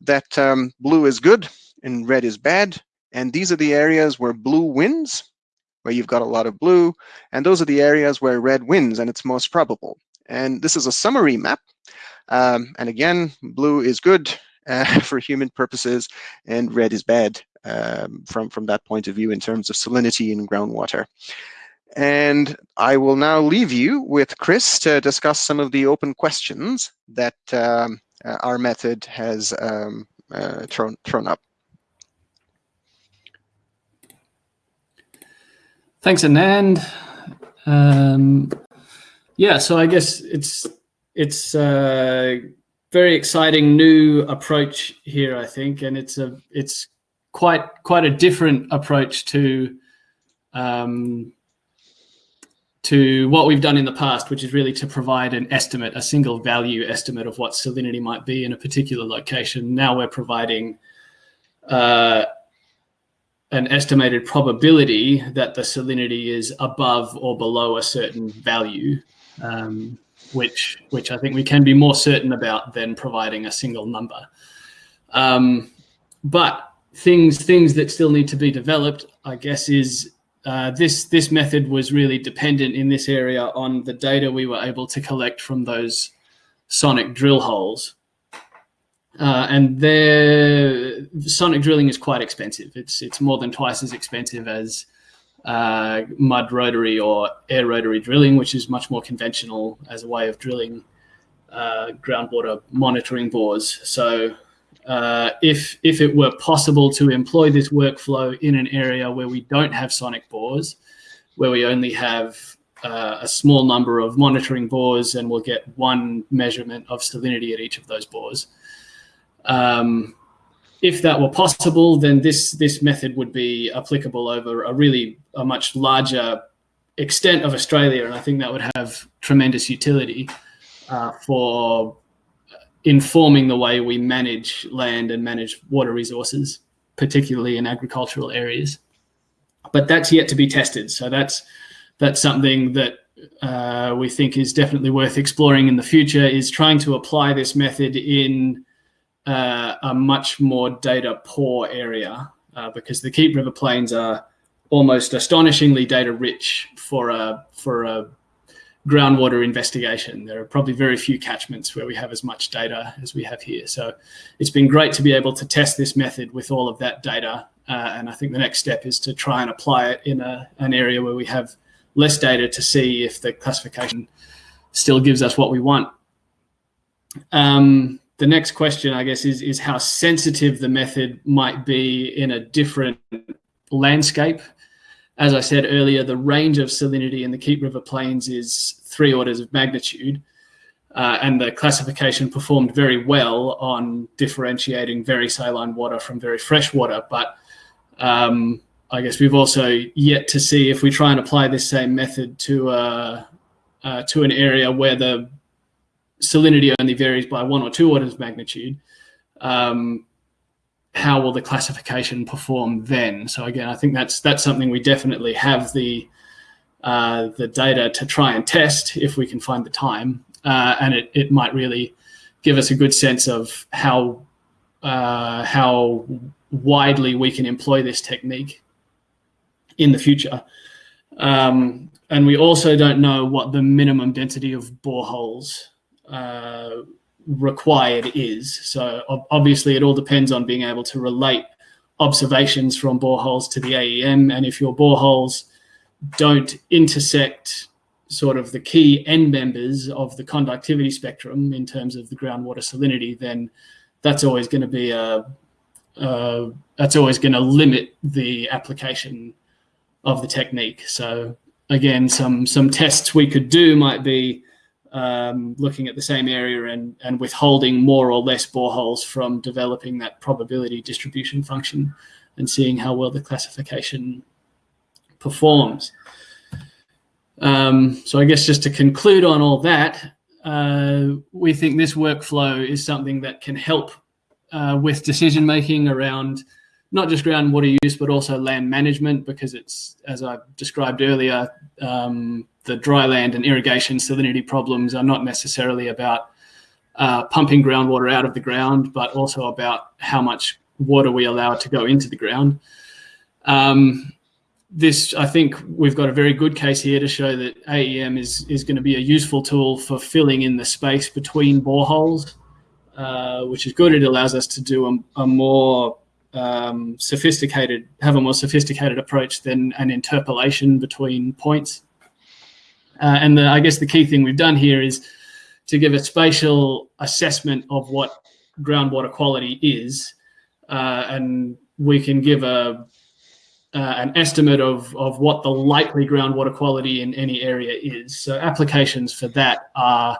that um, blue is good and red is bad. And these are the areas where blue wins where you've got a lot of blue, and those are the areas where red wins and it's most probable. And this is a summary map. Um, and again, blue is good uh, for human purposes and red is bad um, from, from that point of view in terms of salinity in groundwater. And I will now leave you with Chris to discuss some of the open questions that um, uh, our method has um, uh, thrown, thrown up. Thanks, Anand. Um, yeah, so I guess it's it's a very exciting new approach here, I think, and it's a it's quite quite a different approach to um, to what we've done in the past, which is really to provide an estimate, a single value estimate of what salinity might be in a particular location. Now we're providing uh, an estimated probability that the salinity is above or below a certain value, um, which which I think we can be more certain about than providing a single number. Um, but things things that still need to be developed, I guess, is uh, this this method was really dependent in this area on the data we were able to collect from those sonic drill holes. Uh, and their sonic drilling is quite expensive. It's it's more than twice as expensive as uh, mud rotary or air rotary drilling, which is much more conventional as a way of drilling uh, groundwater monitoring bores. So uh, if if it were possible to employ this workflow in an area where we don't have sonic bores, where we only have uh, a small number of monitoring bores and we'll get one measurement of salinity at each of those bores, um, if that were possible, then this this method would be applicable over a really a much larger extent of Australia, and I think that would have tremendous utility uh, for informing the way we manage land and manage water resources, particularly in agricultural areas. But that's yet to be tested, so that's that's something that uh, we think is definitely worth exploring in the future. Is trying to apply this method in uh, a much more data poor area uh, because the Keep River Plains are almost astonishingly data rich for a for a groundwater investigation. There are probably very few catchments where we have as much data as we have here. So it's been great to be able to test this method with all of that data. Uh, and I think the next step is to try and apply it in a, an area where we have less data to see if the classification still gives us what we want. Um, the next question, I guess, is, is how sensitive the method might be in a different landscape. As I said earlier, the range of salinity in the Keep River Plains is three orders of magnitude. Uh, and the classification performed very well on differentiating very saline water from very fresh water. But um, I guess we've also yet to see if we try and apply this same method to uh, uh, to an area where the salinity only varies by one or two orders of magnitude. Um, how will the classification perform then? So again, I think that's that's something we definitely have the uh, the data to try and test if we can find the time, uh, and it it might really give us a good sense of how uh, how widely we can employ this technique in the future. Um, and we also don't know what the minimum density of boreholes uh, required is. So obviously it all depends on being able to relate observations from boreholes to the AEM. And if your boreholes don't intersect sort of the key end members of the conductivity spectrum in terms of the groundwater salinity, then that's always going to be a, uh, that's always going to limit the application of the technique. So again, some some tests we could do might be um, looking at the same area and, and withholding more or less boreholes from developing that probability distribution function and seeing how well the classification performs. Um, so I guess just to conclude on all that, uh, we think this workflow is something that can help uh, with decision making around not just groundwater use, but also land management, because it's, as I described earlier, um, the dry land and irrigation salinity problems are not necessarily about uh, pumping groundwater out of the ground, but also about how much water we allow to go into the ground. Um, this, I think we've got a very good case here to show that AEM is, is going to be a useful tool for filling in the space between boreholes, uh, which is good. It allows us to do a, a more um, sophisticated, have a more sophisticated approach than an interpolation between points. Uh, and the, I guess the key thing we've done here is to give a spatial assessment of what groundwater quality is, uh, and we can give a uh, an estimate of of what the likely groundwater quality in any area is. So applications for that are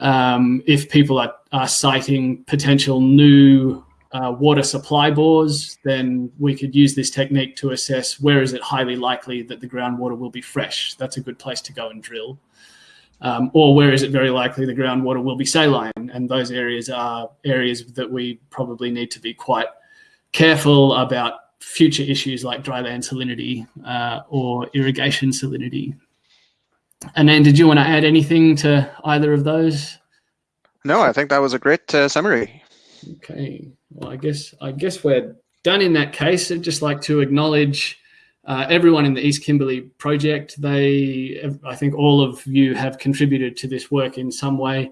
um, if people are, are citing potential new uh, water supply bores, then we could use this technique to assess where is it highly likely that the groundwater will be fresh. That's a good place to go and drill. Um, or where is it very likely the groundwater will be saline? And those areas are areas that we probably need to be quite careful about future issues like dry land salinity uh, or irrigation salinity. And then did you want to add anything to either of those? No, I think that was a great uh, summary. Okay. Well, I guess I guess we're done in that case. I'd just like to acknowledge uh, everyone in the East Kimberley project. They, I think, all of you have contributed to this work in some way.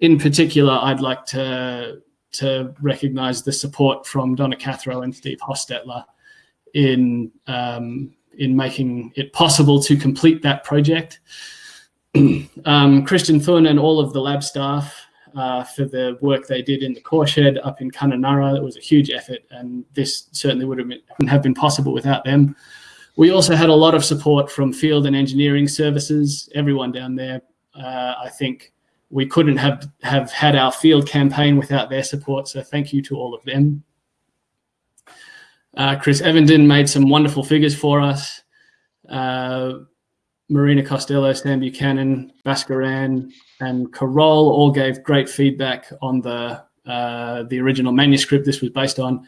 In particular, I'd like to to recognise the support from Donna Cathro and Steve Hostetler in um, in making it possible to complete that project. um, Christian Thun and all of the lab staff uh, for the work they did in the core shed up in Kununurra. It was a huge effort, and this certainly would have been, wouldn't have been possible without them. We also had a lot of support from field and engineering services, everyone down there. Uh, I think we couldn't have, have had our field campaign without their support, so thank you to all of them. Uh, Chris Evenden made some wonderful figures for us. Uh, Marina Costello, Sam Buchanan, Bhaskaran, and Carol all gave great feedback on the uh, the original manuscript this was based on,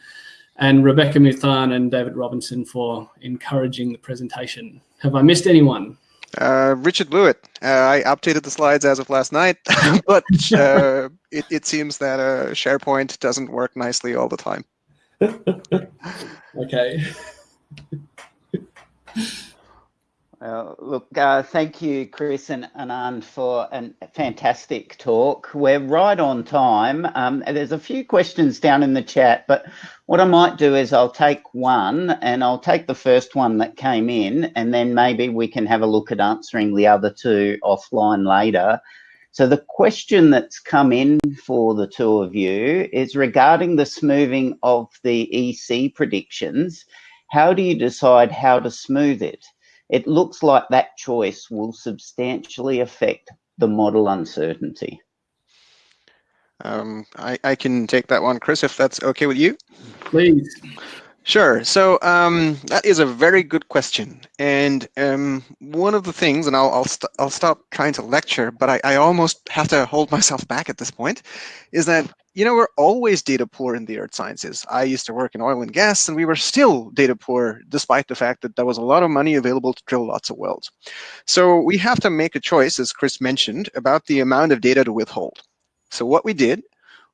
and Rebecca Muthan and David Robinson for encouraging the presentation. Have I missed anyone? Uh, Richard Blewett. Uh, I updated the slides as of last night, but uh, it, it seems that uh, SharePoint doesn't work nicely all the time. okay. Uh, look, uh, thank you, Chris and Anand, for a fantastic talk. We're right on time. Um, there's a few questions down in the chat, but what I might do is I'll take one and I'll take the first one that came in, and then maybe we can have a look at answering the other two offline later. So the question that's come in for the two of you is regarding the smoothing of the EC predictions. How do you decide how to smooth it? It looks like that choice will substantially affect the model uncertainty. Um, I, I can take that one, Chris, if that's okay with you. Please. Sure. So um, that is a very good question, and um, one of the things, and I'll I'll, st I'll stop trying to lecture, but I, I almost have to hold myself back at this point, is that you know we're always data poor in the earth sciences. I used to work in oil and gas, and we were still data poor, despite the fact that there was a lot of money available to drill lots of wells. So we have to make a choice, as Chris mentioned, about the amount of data to withhold. So what we did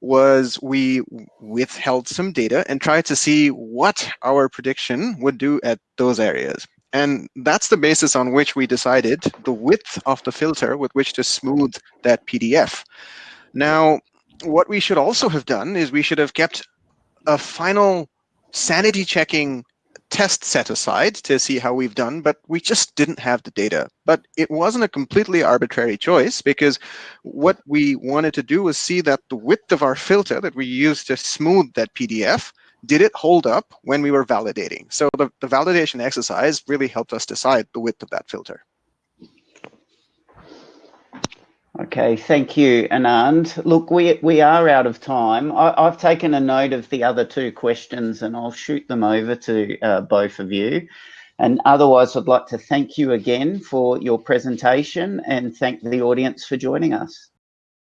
was we withheld some data and tried to see what our prediction would do at those areas. And that's the basis on which we decided the width of the filter with which to smooth that PDF. Now, what we should also have done is we should have kept a final sanity checking test set aside to see how we've done, but we just didn't have the data. But it wasn't a completely arbitrary choice because what we wanted to do was see that the width of our filter that we used to smooth that PDF, did it hold up when we were validating? So the, the validation exercise really helped us decide the width of that filter. Okay, thank you, Anand. Look, we, we are out of time. I, have taken a note of the other two questions and I'll shoot them over to uh, both of you. And otherwise, I'd like to thank you again for your presentation and thank the audience for joining us.